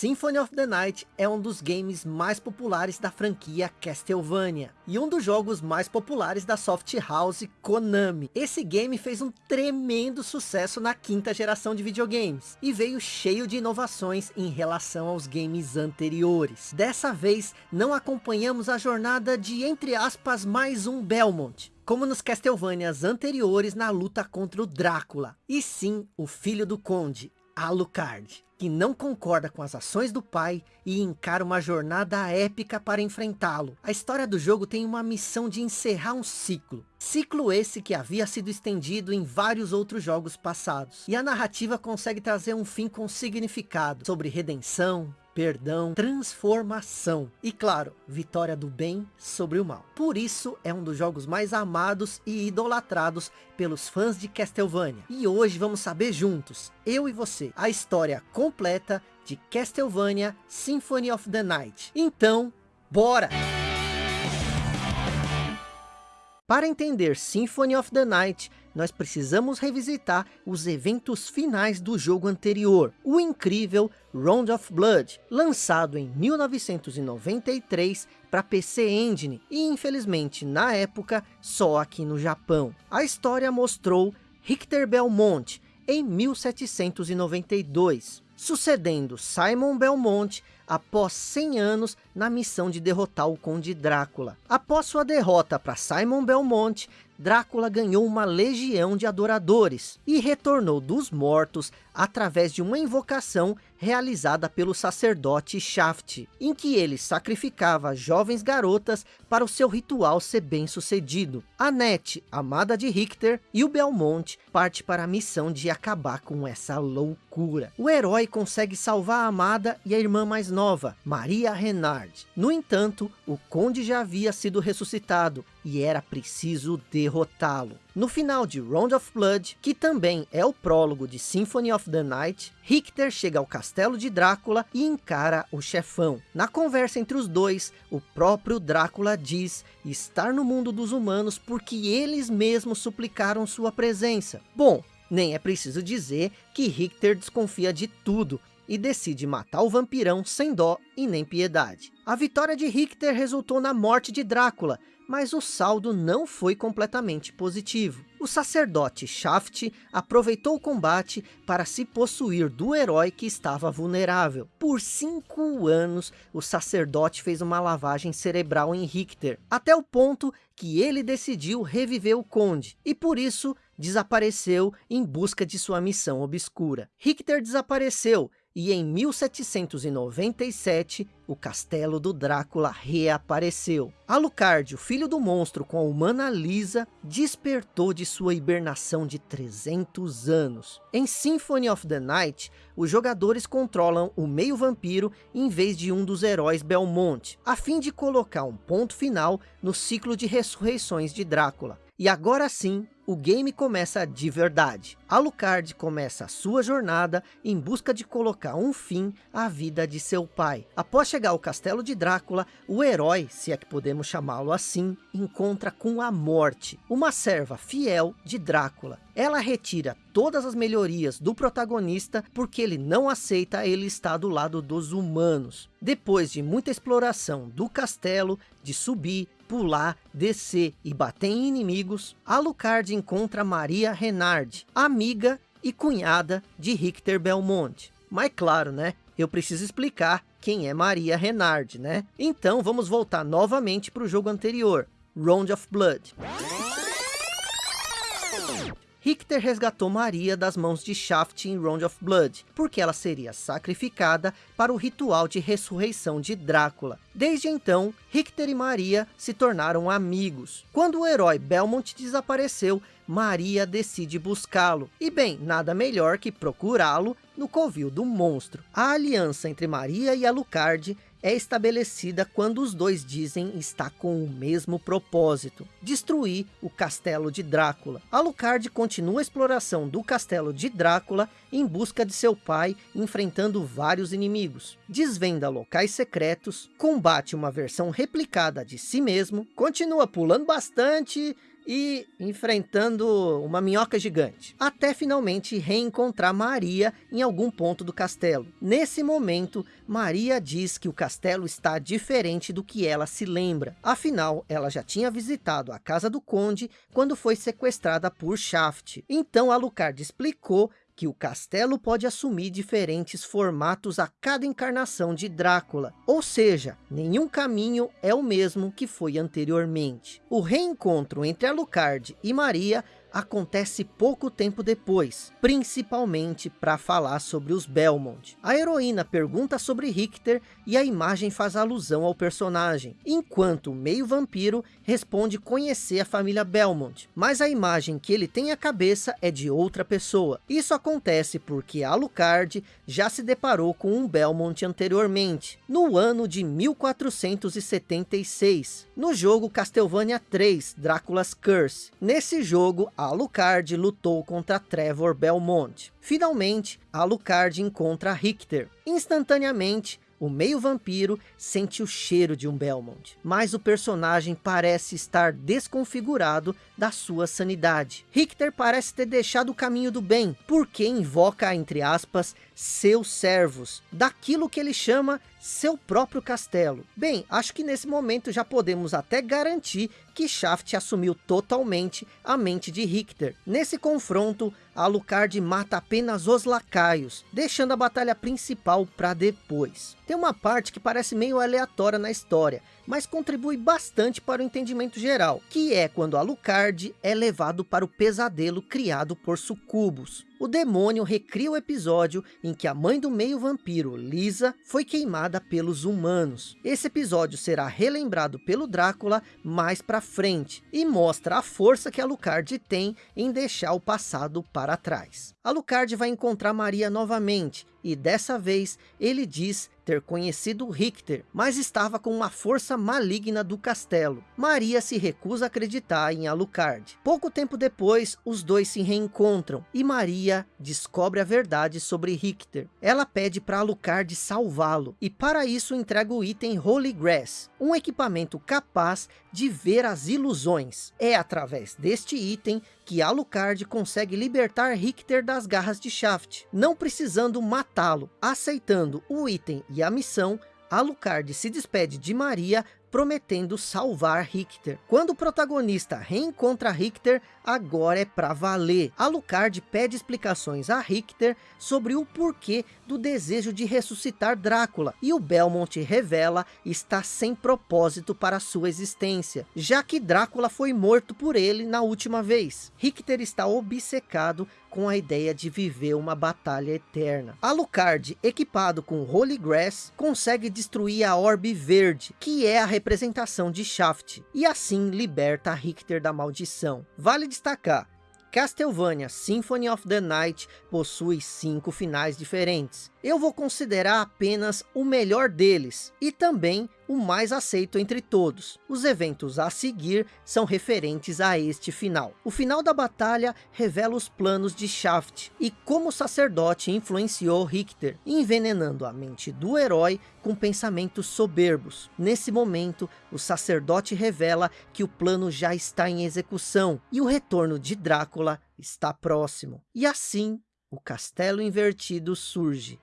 Symphony of the Night é um dos games mais populares da franquia Castlevania e um dos jogos mais populares da soft house Konami. Esse game fez um tremendo sucesso na quinta geração de videogames e veio cheio de inovações em relação aos games anteriores. Dessa vez não acompanhamos a jornada de entre aspas mais um Belmont, como nos Castlevanias anteriores na luta contra o Drácula, e sim o filho do Conde, Alucard que não concorda com as ações do pai e encara uma jornada épica para enfrentá-lo. A história do jogo tem uma missão de encerrar um ciclo. Ciclo esse que havia sido estendido em vários outros jogos passados. E a narrativa consegue trazer um fim com significado sobre redenção, perdão, transformação e claro, vitória do bem sobre o mal. Por isso é um dos jogos mais amados e idolatrados pelos fãs de Castlevania. E hoje vamos saber juntos, eu e você, a história completa de Castlevania Symphony of the Night. Então, bora! Para entender Symphony of the Night, nós precisamos revisitar os eventos finais do jogo anterior, o incrível Round of Blood, lançado em 1993 para PC Engine e infelizmente na época só aqui no Japão. A história mostrou Richter Belmont em 1792, sucedendo Simon Belmont após 100 anos na missão de derrotar o Conde Drácula. Após sua derrota para Simon Belmont, Drácula ganhou uma legião de adoradores e retornou dos mortos através de uma invocação realizada pelo sacerdote Shaft, em que ele sacrificava jovens garotas para o seu ritual ser bem sucedido. Annette, amada de Richter, e o Belmont parte para a missão de acabar com essa loucura. O herói consegue salvar a amada e a irmã mais nova, Maria Renard. No entanto, o conde já havia sido ressuscitado e era preciso derrotá-lo. No final de Round of Blood, que também é o prólogo de Symphony of the Night, Richter chega ao castelo de Drácula e encara o chefão. Na conversa entre os dois, o próprio Drácula diz estar no mundo dos humanos porque eles mesmos suplicaram sua presença. Bom, nem é preciso dizer que Richter desconfia de tudo e decide matar o vampirão sem dó e nem piedade. A vitória de Richter resultou na morte de Drácula, mas o saldo não foi completamente positivo. O sacerdote Shaft aproveitou o combate para se possuir do herói que estava vulnerável. Por cinco anos, o sacerdote fez uma lavagem cerebral em Richter, até o ponto que ele decidiu reviver o conde, e por isso desapareceu em busca de sua missão obscura. Richter desapareceu, e em 1797 o castelo do Drácula reapareceu. Alucard, o filho do monstro com a humana Lisa, despertou de sua hibernação de 300 anos. Em Symphony of the Night, os jogadores controlam o meio vampiro em vez de um dos heróis Belmont, a fim de colocar um ponto final no ciclo de ressurreições de Drácula. E agora sim, o game começa de verdade. Alucard começa a sua jornada em busca de colocar um fim à vida de seu pai. Após chegar ao castelo de Drácula, o herói, se é que podemos chamá-lo assim, encontra com a morte, uma serva fiel de Drácula. Ela retira todas as melhorias do protagonista porque ele não aceita ele estar do lado dos humanos. Depois de muita exploração do castelo, de subir, pular, descer e bater em inimigos, Alucard encontra Maria Renard, amiga e cunhada de Richter Belmont. Mas claro, né? Eu preciso explicar quem é Maria Renard, né? Então vamos voltar novamente para o jogo anterior, Round of Blood. Richter resgatou Maria das mãos de Shaft em Round of Blood, porque ela seria sacrificada para o ritual de ressurreição de Drácula. Desde então, Richter e Maria se tornaram amigos. Quando o herói Belmont desapareceu, Maria decide buscá-lo. E bem, nada melhor que procurá-lo no covil do monstro. A aliança entre Maria e Alucard é estabelecida quando os dois dizem estar com o mesmo propósito, destruir o castelo de Drácula. Alucard continua a exploração do castelo de Drácula em busca de seu pai, enfrentando vários inimigos. Desvenda locais secretos, combate uma versão replicada de si mesmo, continua pulando bastante e enfrentando uma minhoca gigante, até finalmente reencontrar Maria em algum ponto do castelo. Nesse momento, Maria diz que o castelo está diferente do que ela se lembra. Afinal, ela já tinha visitado a casa do conde quando foi sequestrada por Shaft. Então Alucard explicou que o castelo pode assumir diferentes formatos a cada encarnação de Drácula, ou seja, nenhum caminho é o mesmo que foi anteriormente. O reencontro entre Alucard e Maria acontece pouco tempo depois, principalmente para falar sobre os Belmont. A heroína pergunta sobre Richter e a imagem faz alusão ao personagem, enquanto o meio vampiro responde conhecer a família Belmont, mas a imagem que ele tem à cabeça é de outra pessoa. Isso acontece porque Alucard já se deparou com um Belmont anteriormente, no ano de 1476, no jogo Castlevania 3, Drácula's Curse. Nesse jogo, Alucard lutou contra Trevor Belmont. Finalmente, Alucard encontra Richter. Instantaneamente, o meio vampiro sente o cheiro de um Belmont, mas o personagem parece estar desconfigurado da sua sanidade. Richter parece ter deixado o caminho do bem, porque invoca, entre aspas, seus servos, daquilo que ele chama seu próprio castelo. Bem, acho que nesse momento já podemos até garantir que Shaft assumiu totalmente a mente de Richter. Nesse confronto, Alucard mata apenas os lacaios, deixando a batalha principal para depois. Tem uma parte que parece meio aleatória na história, mas contribui bastante para o entendimento geral, que é quando Alucard é levado para o pesadelo criado por sucubos. O demônio recria o episódio em que a mãe do meio vampiro, Lisa, foi queimada pelos humanos. Esse episódio será relembrado pelo Drácula mais para frente, e mostra a força que Alucard tem em deixar o passado para trás. Alucard vai encontrar Maria novamente, e dessa vez ele diz ter conhecido Richter, mas estava com uma força maligna do castelo. Maria se recusa a acreditar em Alucard. Pouco tempo depois, os dois se reencontram e Maria descobre a verdade sobre Richter. Ela pede para Alucard salvá-lo e para isso entrega o item Holy Grass, um equipamento capaz de ver as ilusões. É através deste item que Alucard consegue libertar Richter das garras de Shaft, não precisando matá-lo. Aceitando o item e a missão, Alucard se despede de Maria prometendo salvar Richter. Quando o protagonista reencontra Richter, agora é para valer. Alucard pede explicações a Richter sobre o porquê do desejo de ressuscitar Drácula, e o Belmont revela estar sem propósito para sua existência, já que Drácula foi morto por ele na última vez. Richter está obcecado com a ideia de viver uma batalha eterna. Alucard, equipado com Holy Grass, consegue destruir a Orbe Verde, que é a representação de Shaft, e assim liberta Richter da maldição. Vale destacar, Castlevania Symphony of the Night possui cinco finais diferentes. Eu vou considerar apenas o melhor deles, e também o mais aceito entre todos. Os eventos a seguir são referentes a este final. O final da batalha revela os planos de Shaft e como o sacerdote influenciou Richter, envenenando a mente do herói com pensamentos soberbos. Nesse momento, o sacerdote revela que o plano já está em execução e o retorno de Drácula está próximo. E assim, o castelo invertido surge.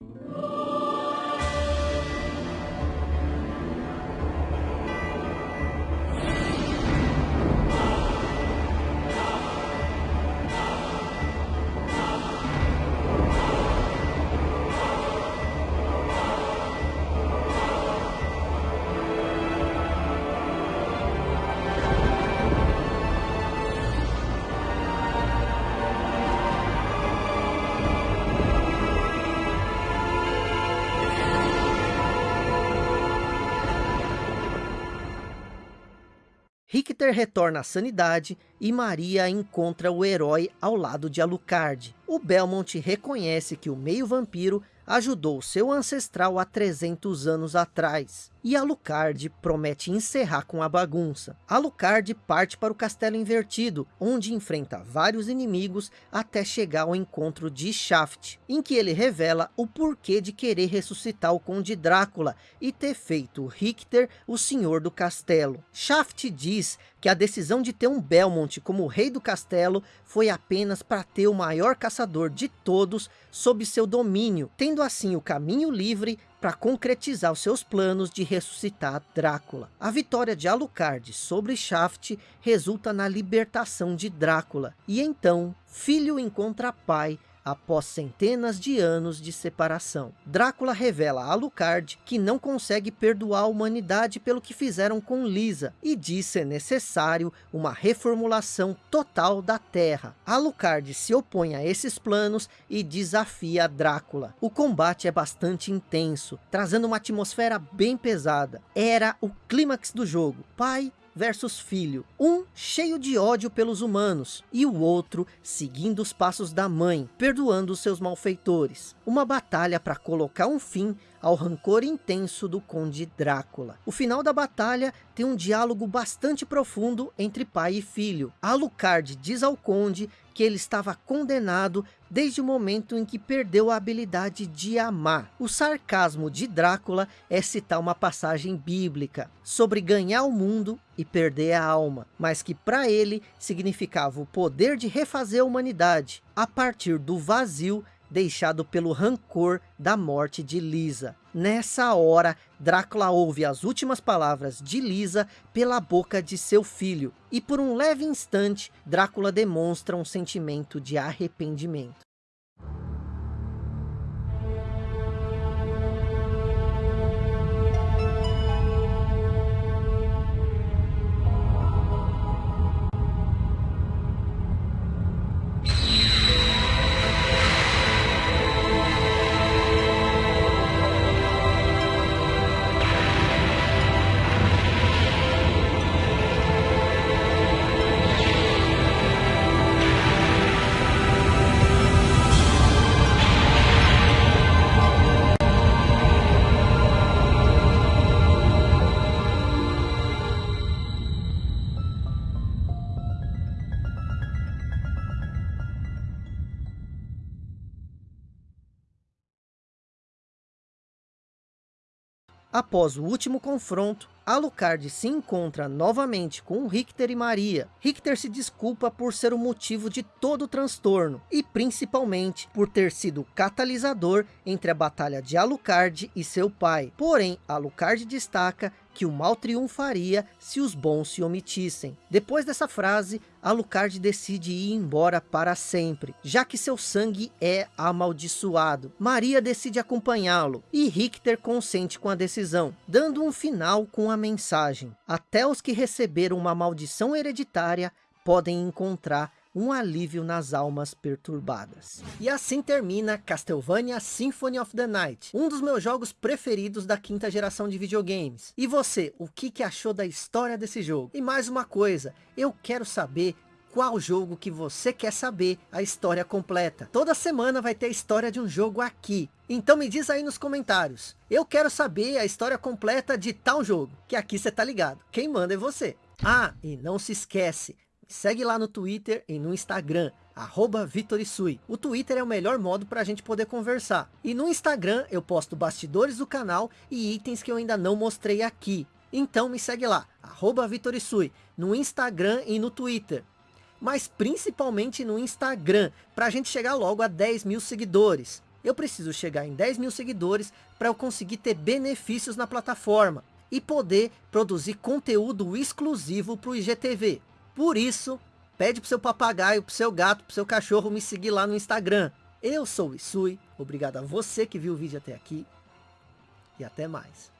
Música Richter retorna à sanidade e Maria encontra o herói ao lado de Alucard. O Belmont reconhece que o meio vampiro ajudou seu ancestral há 300 anos atrás. E Alucard promete encerrar com a bagunça. Alucard parte para o Castelo Invertido, onde enfrenta vários inimigos até chegar ao encontro de Shaft, em que ele revela o porquê de querer ressuscitar o Conde Drácula e ter feito Richter o Senhor do Castelo. Shaft diz que a decisão de ter um Belmont como rei do castelo foi apenas para ter o maior caçador de todos sob seu domínio, tendo assim o caminho livre para concretizar os seus planos de ressuscitar Drácula. A vitória de Alucard sobre Shaft resulta na libertação de Drácula, e então, filho encontra pai após centenas de anos de separação. Drácula revela a Alucard que não consegue perdoar a humanidade pelo que fizeram com Lisa e diz ser necessário uma reformulação total da Terra. Alucard se opõe a esses planos e desafia Drácula. O combate é bastante intenso, trazendo uma atmosfera bem pesada. Era o clímax do jogo. Pai versus filho, um cheio de ódio pelos humanos, e o outro seguindo os passos da mãe, perdoando os seus malfeitores. Uma batalha para colocar um fim ao rancor intenso do Conde Drácula. O final da batalha tem um diálogo bastante profundo entre pai e filho. Alucard diz ao Conde que ele estava condenado desde o momento em que perdeu a habilidade de amar. O sarcasmo de Drácula é citar uma passagem bíblica sobre ganhar o mundo e perder a alma, mas que para ele significava o poder de refazer a humanidade a partir do vazio deixado pelo rancor da morte de Lisa. Nessa hora, Drácula ouve as últimas palavras de Lisa pela boca de seu filho, e por um leve instante, Drácula demonstra um sentimento de arrependimento. Após o último confronto, Alucard se encontra novamente com Richter e Maria. Richter se desculpa por ser o motivo de todo o transtorno, e principalmente por ter sido o catalisador entre a batalha de Alucard e seu pai. Porém, Alucard destaca que o mal triunfaria se os bons se omitissem. Depois dessa frase, Alucard decide ir embora para sempre, já que seu sangue é amaldiçoado. Maria decide acompanhá-lo, e Richter consente com a decisão, dando um final com a mensagem. Até os que receberam uma maldição hereditária podem encontrar um alívio nas almas perturbadas. E assim termina Castlevania Symphony of the Night, um dos meus jogos preferidos da quinta geração de videogames. E você, o que, que achou da história desse jogo? E mais uma coisa, eu quero saber qual jogo que você quer saber a história completa. Toda semana vai ter a história de um jogo aqui. Então me diz aí nos comentários. Eu quero saber a história completa de tal jogo. Que aqui você tá ligado. Quem manda é você. Ah, e não se esquece. Segue lá no Twitter e no Instagram, arroba Vitorisui. O Twitter é o melhor modo para a gente poder conversar. E no Instagram eu posto bastidores do canal e itens que eu ainda não mostrei aqui. Então me segue lá, arroba Vitorisui, no Instagram e no Twitter. Mas principalmente no Instagram, para a gente chegar logo a 10 mil seguidores. Eu preciso chegar em 10 mil seguidores para eu conseguir ter benefícios na plataforma. E poder produzir conteúdo exclusivo para o IGTV. Por isso, pede pro seu papagaio, pro seu gato, pro seu cachorro me seguir lá no Instagram. Eu sou o Isui, obrigado a você que viu o vídeo até aqui. E até mais.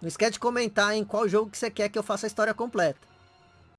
Não esquece de comentar em qual jogo que você quer que eu faça a história completa.